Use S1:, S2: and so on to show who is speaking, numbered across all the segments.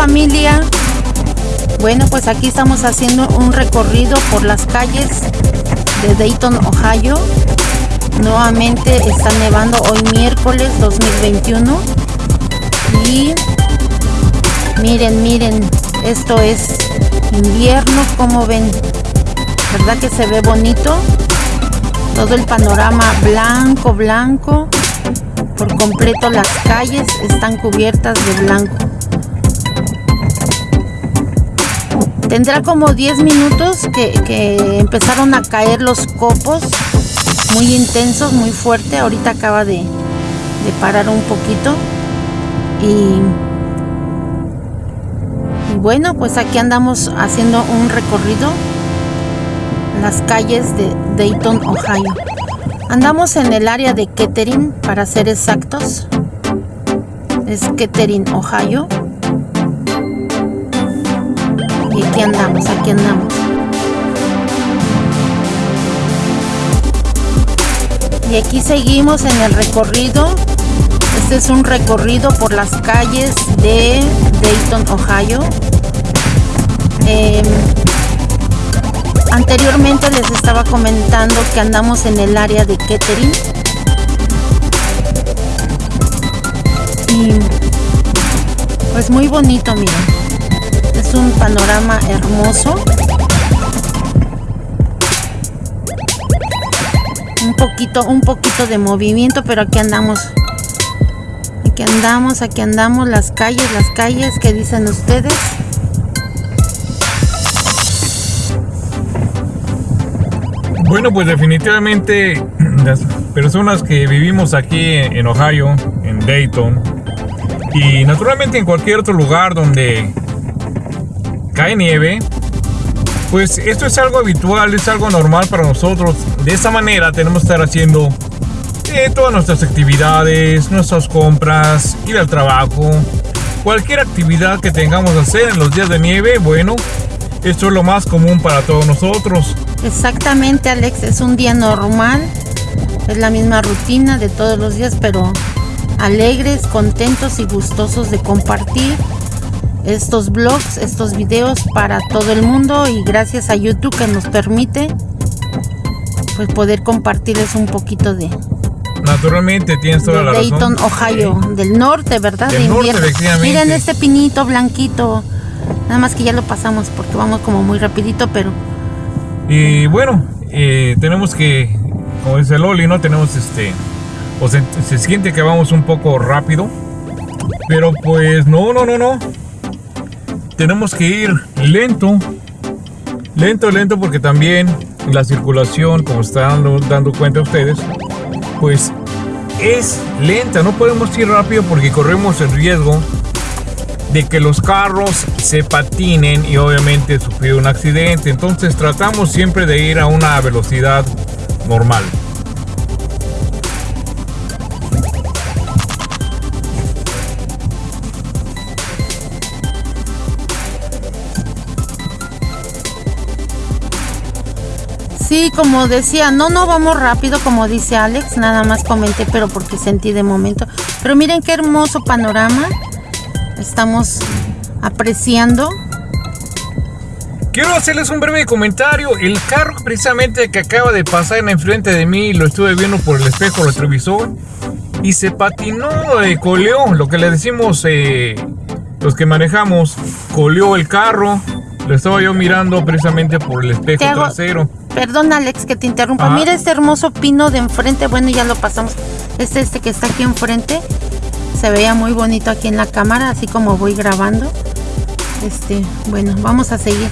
S1: Familia. Bueno, pues aquí estamos haciendo un recorrido por las calles de Dayton, Ohio. Nuevamente está nevando hoy miércoles 2021. Y miren, miren, esto es invierno, como ven. ¿Verdad que se ve bonito? Todo el panorama blanco, blanco. Por completo las calles están cubiertas de blanco. Tendrá como 10 minutos que, empezaron a caer los copos muy intensos, muy fuerte. Ahorita acaba de, de parar un poquito. Y, y bueno, pues aquí andamos haciendo un recorrido las calles de Dayton, Ohio. Andamos en el área de Kettering, para ser exactos. Es Kettering, Ohio. Aquí andamos, aquí andamos. Y aquí seguimos en el recorrido. Este es un recorrido por las calles de Dayton, Ohio. Em, Anteriormente les estaba comentando que andamos en el área de Kettering. Y pues muy bonito, miren. Un panorama hermoso. Un poquito, un poquito de movimiento, pero aquí andamos. Aquí andamos, aquí andamos, las calles, las calles que dicen ustedes.
S2: Bueno, pues definitivamente las personas que vivimos aquí en Ohio, en Dayton, y naturalmente en cualquier otro lugar donde cae nieve, pues esto es algo habitual, es algo normal para nosotros. De esa manera tenemos que estar haciendo eh, todas nuestras actividades, nuestras compras, ir al trabajo, cualquier actividad que tengamos que hacer en los días de nieve, bueno, esto es lo más común para todos nosotros.
S1: Exactamente, Alex, es un día normal, es la misma rutina de todos los días, pero alegres, contentos y gustosos de compartir estos blogs, estos videos para todo el mundo y gracias a YouTube que nos permite pues poder compartirles un poquito de
S2: Naturalmente tienes toda la
S1: Dayton, Ohio, del norte, ¿verdad?
S2: de invierno.
S1: Miren este pinito blanquito. Nada más que ya lo pasamos porque vamos como muy rapidito, pero
S2: y bueno, eh, tenemos que, como dice Loli, ¿no? Tenemos este, o se, se siente que vamos un poco rápido. Pero pues no, no, no, no. Tenemos que ir lento. Lento, lento porque también la circulación, como están dando, cuenta ustedes, pues es lenta. No podemos ir rápido porque corremos el riesgo de que los carros se patinen y obviamente sufrir un accidente. Entonces tratamos siempre de ir a una velocidad normal.
S1: Sí, como decía, no, no vamos rápido, como dice Alex, nada más comenté, pero porque sentí de momento. Pero miren qué hermoso panorama estamos apreciando.
S2: Quiero hacerles un breve comentario. El carro precisamente que acaba de pasar en enfrente de mí, lo estuve viendo por el espejo retrovisor y se patinó, eh, coleó, lo que le decimos eh, los que manejamos, coleó el carro. Lo estaba yo mirando precisamente por el espejo trasero.
S1: Perdón Alex que te interrumpa. Mira este hermoso pino de enfrente. Bueno, ya lo pasamos. Este, este que está aquí enfrente se veía muy bonito aquí en la cámara así como voy grabando este bueno vamos a seguir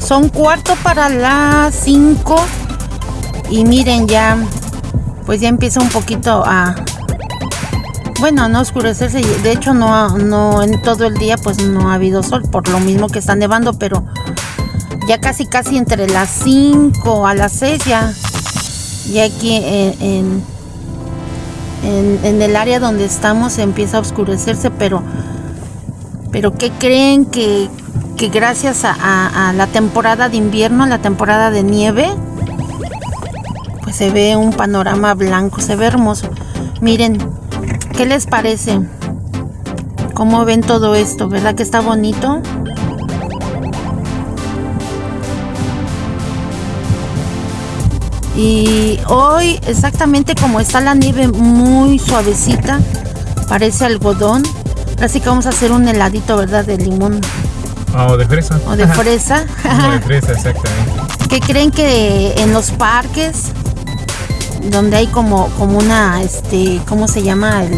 S1: son cuarto para las 5 y miren ya pues ya empieza un poquito a, bueno, no oscurecerse. De hecho, no, no en todo el día pues no ha habido sol, por lo mismo que está nevando, pero ya casi casi entre las 5 a las 6 ya, ya aquí en, en, el área donde estamos empieza a oscurecerse, pero, pero ¿qué creen que que gracias a, la temporada de invierno, la temporada de nieve, se ve un panorama blanco, se ve hermoso. Miren, ¿qué les parece? ¿Cómo ven todo esto? ¿Verdad que está bonito? Y hoy exactamente como está la nieve muy suavecita, parece algodón. Así que vamos a hacer un heladito, ¿verdad? De limón.
S2: Ah, o de fresa.
S1: O de fresa.
S2: o de fresa, exactamente.
S1: ¿Qué creen que en los parques, donde hay como, como una, este, ¿cómo se llama? El,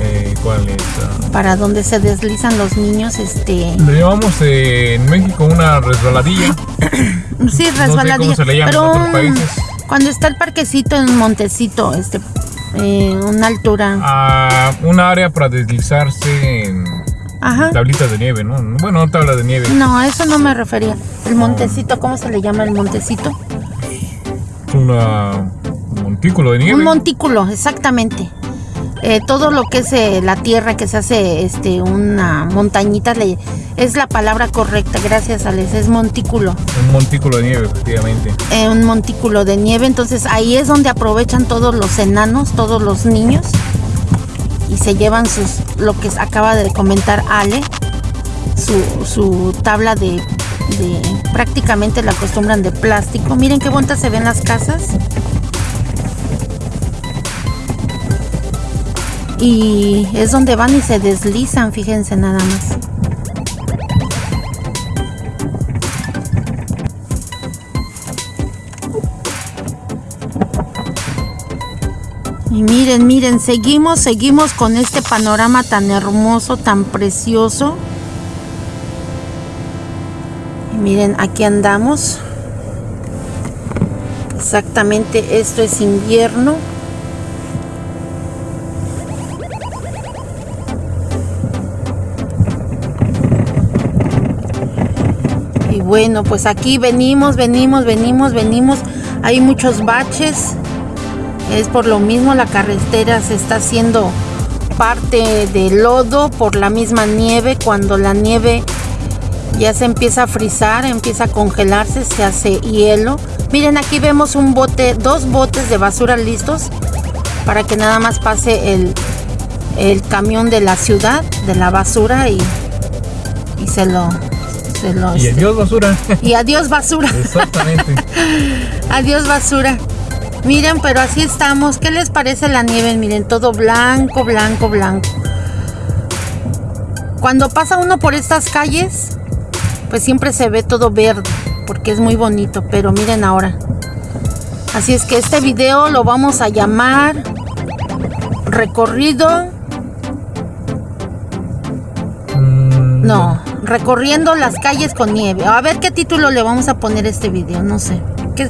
S2: eh, ¿Cuál es?
S1: Ah. Para donde se deslizan los niños, este...
S2: Le llamamos en México una resbaladilla.
S1: sí, resbaladilla. No sé cómo se le llama en otros países cuando está el parquecito en Montecito, este, eh, una altura.
S2: Ah, un área para deslizarse en tablitas de nieve, ¿no? Bueno, no tabla de nieve.
S1: No, eso no me refería. El Montecito, ¿cómo se le llama el Montecito?
S2: un montículo de nieve.
S1: Un montículo, exactamente. Eh, todo lo que es eh, la tierra que se hace este una montañita le, es la palabra correcta gracias Alex es montículo
S2: un montículo de nieve efectivamente
S1: eh, un montículo de nieve entonces ahí es donde aprovechan todos los enanos todos los niños y se llevan sus lo que acaba de comentar Ale su, su tabla de, de prácticamente la acostumbran de plástico miren qué bonitas se ven las casas Y es donde van y se deslizan, fíjense nada más. Y miren, miren, seguimos, seguimos con este panorama tan hermoso, tan precioso. Y miren, aquí andamos. Exactamente, esto es invierno. Bueno, pues aquí venimos, venimos, venimos, venimos. Hay muchos baches. Es por lo mismo la carretera se está haciendo parte de lodo por la misma nieve. Cuando la nieve ya se empieza a frizar, empieza a congelarse, se hace hielo. Miren, aquí vemos un bote, dos botes de basura listos para que nada más pase el, el camión de la ciudad, de la basura y, y se lo
S2: y adiós basura.
S1: Y adiós basura.
S2: Exactamente.
S1: adiós basura. Miren, pero así estamos. ¿Qué les parece la nieve? Miren, todo blanco, blanco, blanco. Cuando pasa uno por estas calles, pues siempre se ve todo verde, porque es muy bonito. Pero miren ahora. Así es que este video lo vamos a llamar recorrido. Mm, no, recorriendo las calles con nieve. A ver qué título le vamos a poner a este video, no sé. ¿Qué,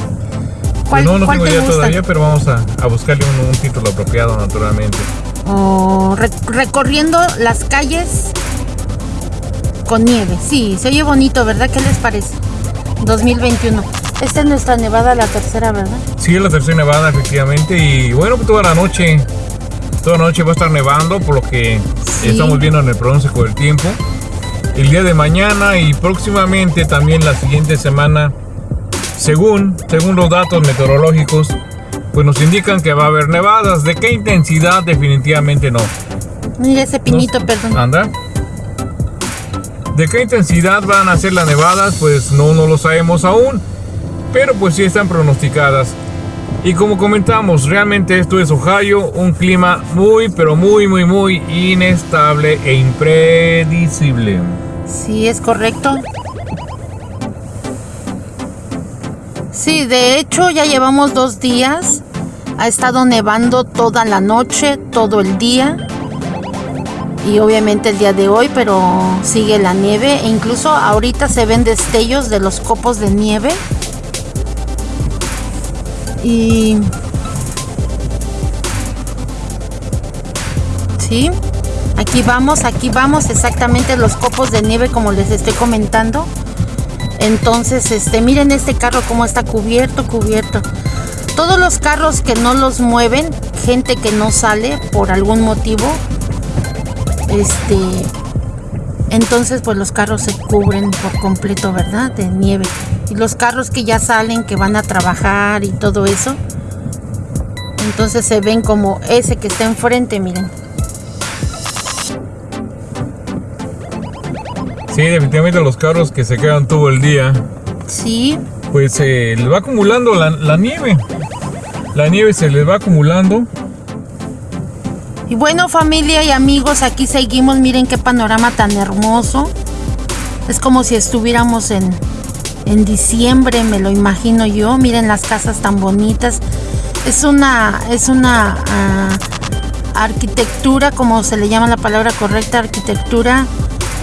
S2: ¿Cuál, no, no tengo idea todavía, pero vamos a, buscarle un, título apropiado, naturalmente.
S1: recorriendo las calles con nieve. Sí, se oye bonito, ¿verdad? ¿Qué les parece? 2021. Esta es nuestra nevada, la tercera, ¿verdad?
S2: Sí, es la tercera nevada, efectivamente. Y bueno, toda la noche, toda la noche va a estar nevando, por lo que estamos viendo en el pronóstico del tiempo el día de mañana y próximamente también la siguiente semana, según, según los datos meteorológicos, pues nos indican que va a haber nevadas. ¿De qué intensidad? Definitivamente no.
S1: Mira ese pinito, perdón.
S2: Anda. ¿De qué intensidad van a ser las nevadas? Pues no, no lo sabemos aún, pero pues sí están pronosticadas. Y como comentamos, realmente esto es Ohio, un clima muy, pero muy, muy, muy inestable e impredecible.
S1: Sí, es correcto. Sí, de hecho ya llevamos dos días. Ha estado nevando toda la noche, todo el día. Y obviamente el día de hoy, pero sigue la nieve. E incluso ahorita se ven destellos de los copos de nieve. Y... Sí, aquí vamos, aquí vamos exactamente los copos de nieve como les estoy comentando. Entonces, este, miren este carro como está cubierto, cubierto. Todos los carros que no los mueven, gente que no sale por algún motivo, este, entonces pues los carros se cubren por completo, ¿verdad? De nieve. Y los carros que ya salen, que van a trabajar y todo eso, entonces se ven como ese que está enfrente, miren.
S2: Sí, definitivamente los carros que se quedan todo el día.
S1: Sí.
S2: Pues se les va acumulando la, la nieve. La nieve se les va acumulando.
S1: Y bueno familia y amigos, aquí seguimos, miren qué panorama tan hermoso. Es como si estuviéramos en, en diciembre, me lo imagino yo. Miren las casas tan bonitas. Es una, es una ah, arquitectura, como se le llama la palabra correcta, arquitectura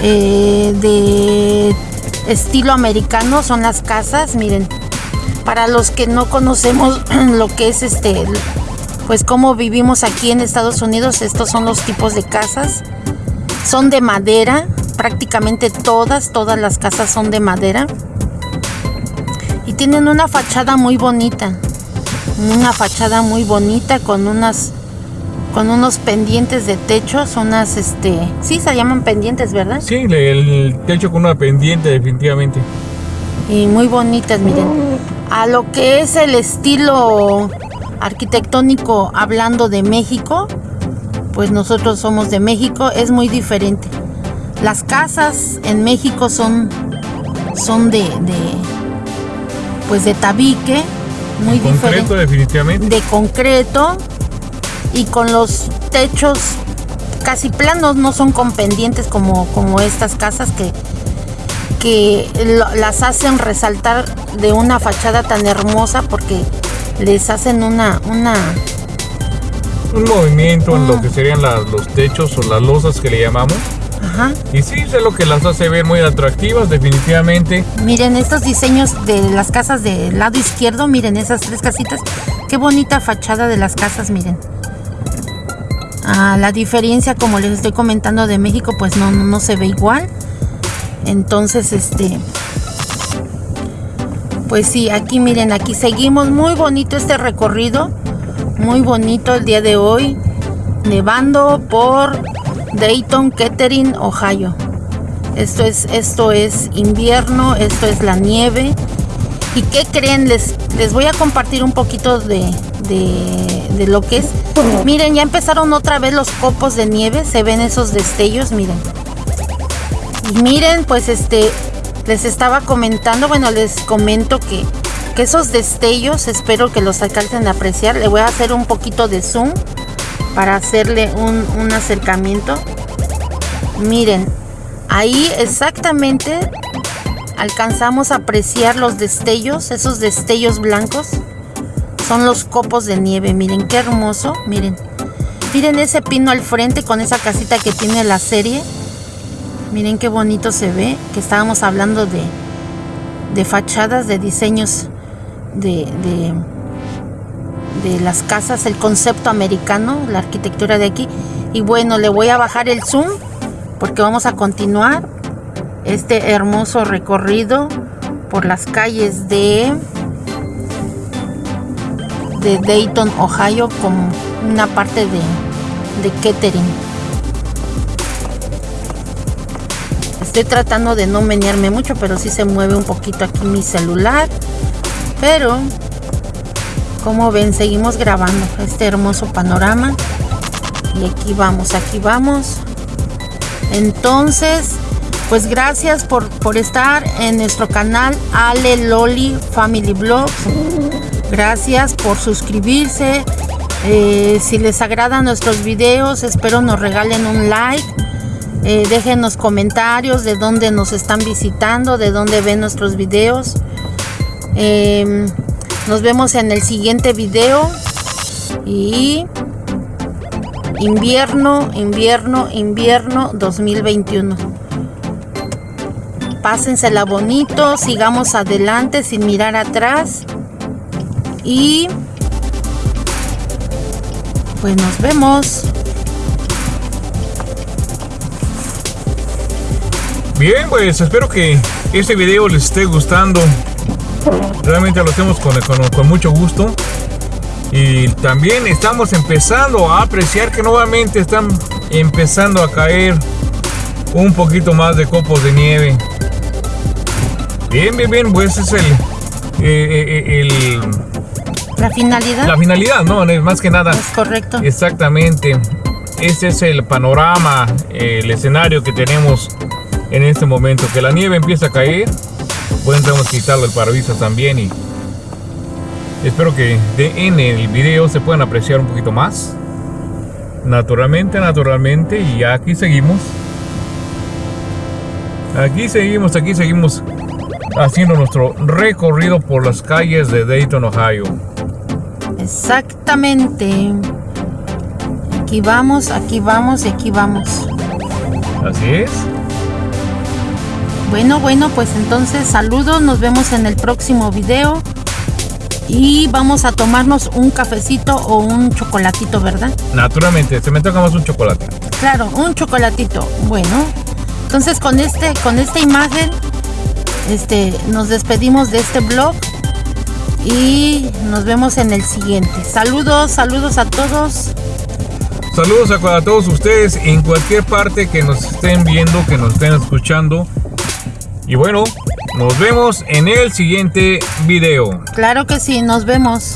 S1: eh, de estilo americano. Son las casas, miren. Para los que no conocemos lo que es este pues como vivimos aquí en Estados Unidos, estos son los tipos de casas. Son de madera, prácticamente todas, todas las casas son de madera. Y tienen una fachada muy bonita. Una fachada muy bonita con unas con unos pendientes de techos, unas este, sí se llaman pendientes, ¿verdad?
S2: Sí, el techo con una pendiente definitivamente.
S1: Y muy bonitas, miren. A lo que es el estilo arquitectónico hablando de México, pues nosotros somos de México, es muy diferente. Las casas en México son, son de, pues de tabique, muy
S2: de concreto, definitivamente.
S1: De concreto y con los techos casi planos, no son con pendientes como, como estas casas que, que las hacen resaltar de una fachada tan hermosa porque les hacen una, una
S2: un movimiento en lo ah. que serían los techos o las losas que le llamamos. Ajá. Y sí, es lo que las hace ver muy atractivas, definitivamente.
S1: Miren estos diseños de las casas del lado izquierdo, miren esas tres casitas. Qué bonita fachada de las casas, miren. Ah, la diferencia, como les estoy comentando de México, pues no, no se ve igual. Entonces, este, pues sí, aquí miren, aquí seguimos. Muy bonito este recorrido. Muy bonito el día de hoy. Nevando por Dayton, Kettering, Ohio. Esto es, esto es invierno, esto es la nieve. ¿Y qué creen? Les, les voy a compartir un poquito de, de, de lo que es. Miren, ya empezaron otra vez los copos de nieve. Se ven esos destellos, miren. Y miren, pues este, les estaba comentando, bueno, les comento que, esos destellos espero que los alcancen a apreciar. Le voy a hacer un poquito de zoom para hacerle un, un acercamiento. Miren, ahí exactamente alcanzamos a apreciar los destellos, esos destellos blancos. Son los copos de nieve, miren qué hermoso, miren. Miren ese pino al frente con esa casita que tiene la serie. Miren qué bonito se ve, que estábamos hablando de, de fachadas, de diseños de, de, de, las casas, el concepto americano, la arquitectura de aquí. Y bueno, le voy a bajar el zoom porque vamos a continuar este hermoso recorrido por las calles de, de Dayton, Ohio, como una parte de, de Kettering. Estoy tratando de no menearme mucho, pero sí se mueve un poquito aquí mi celular. Pero, como ven, seguimos grabando este hermoso panorama. Y aquí vamos, aquí vamos. Entonces, pues gracias por, por estar en nuestro canal Ale Loli Family Vlogs. Gracias por suscribirse. Eh, si les agradan nuestros videos, espero nos regalen un like eh, déjenos comentarios de dónde nos están visitando, de dónde ven nuestros videos. Em, nos vemos en el siguiente video. Y invierno, invierno, invierno 2021. Pásensela bonito, sigamos adelante sin mirar atrás. Y pues nos vemos.
S2: Bien, pues espero que este video les esté gustando. Realmente lo hacemos con, con, mucho gusto. Y también estamos empezando a apreciar que nuevamente están empezando a caer un poquito más de copos de nieve. Bien, bien, bien, pues es el, eh, eh, el
S1: la finalidad.
S2: La finalidad, no, más que nada.
S1: Es correcto.
S2: Exactamente. Este es el panorama, el escenario que tenemos en este momento. Que la nieve empieza a caer. Podemos quitarlo el parabrisas también y espero que en el video se puedan apreciar un poquito más. Naturalmente, naturalmente. Y aquí seguimos. Aquí seguimos, aquí seguimos haciendo nuestro recorrido por las calles de Dayton, Ohio.
S1: Exactamente. Aquí vamos, aquí vamos y aquí vamos.
S2: Así es.
S1: Bueno, bueno, pues entonces saludos, nos vemos en el próximo video. Y vamos a tomarnos un cafecito o un chocolatito, ¿verdad?
S2: Naturalmente, se me toca más un chocolate.
S1: Claro, un chocolatito. Bueno, entonces con este, con esta imagen, este, nos despedimos de este blog y nos vemos en el siguiente. Saludos, saludos a todos.
S2: Saludos a, todos ustedes en cualquier parte que nos estén viendo, que nos estén escuchando. Y bueno, nos vemos en el siguiente video.
S1: Claro que sí, nos vemos.